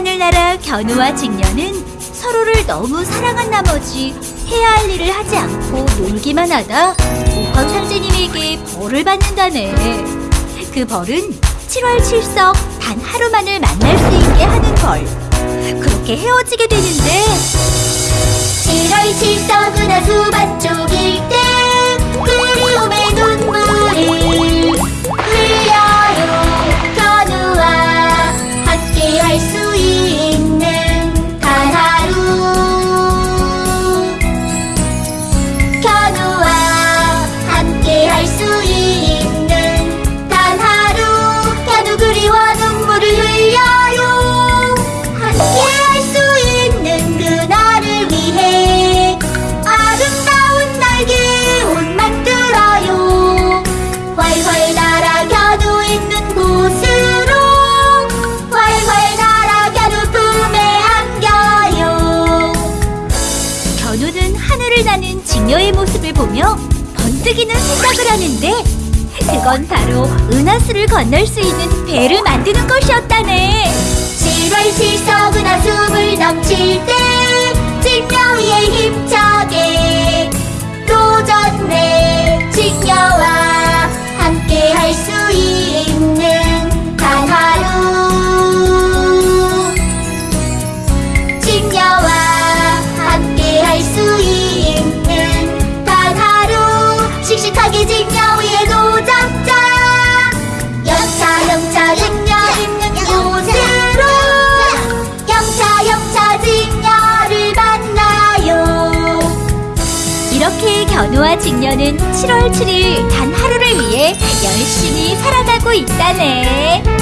하늘나라 견우와 직녀는 서로를 너무 사랑한 나머지 해야 할 일을 하지 않고 놀기만 하다 옥황 상제님에게 벌을 받는다네. 그 벌은 7월 7석 단 하루만을 만날 수 있게 하는 벌. 그렇게 헤어지게 되는데 7월 7석은 수 견우는 하늘을 나는 직녀의 모습을 보며 번뜩이는 생각을 하는데 그건 바로 은하수를 건널 수 있는 배를 만드는 것이었다네. 7월 실석은 아숨을 영차 직녀를 만나요 이렇게 견우와 직녀는 7월 7일 단 하루를 위해 열심히 살아가고 있다네.